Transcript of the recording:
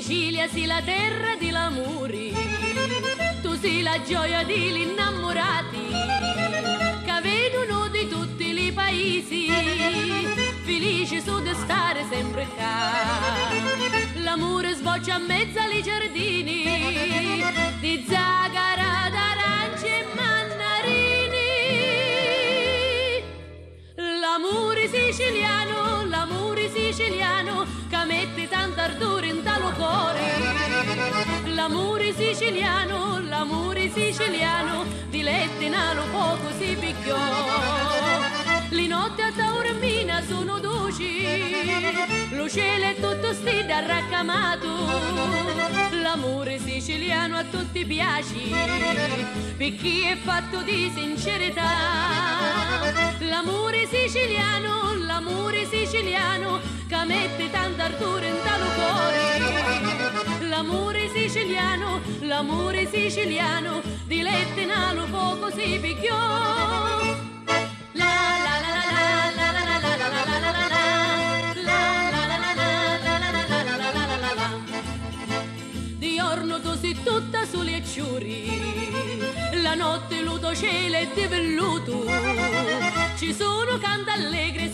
Sicilia sì la terra di l'amori, tu sei la gioia degli innamorati, che vedono di tutti i paesi, felici su di stare sempre qua. L'amore sboccia a mezzo ai giardini, di zagara, d'aranci e mannarini. L'amore siciliano, l'amore siciliano, che mette tanto ardore in cuore. L'amore siciliano, l'amore siciliano, di letti in alo poco si picchiò. Le notti a Taormina sono dolci, lo cielo è tutto stile arraccamato. L'amore siciliano a tutti piace, perché è fatto di sincerità. L'amore siciliano, l'amore siciliano, che mette tanto ardore in l'amore siciliano, di lette in alo poco si picchiò. Di giorno tu tutta soli e la notte luto cielo è di velluto, ci sono canti allegri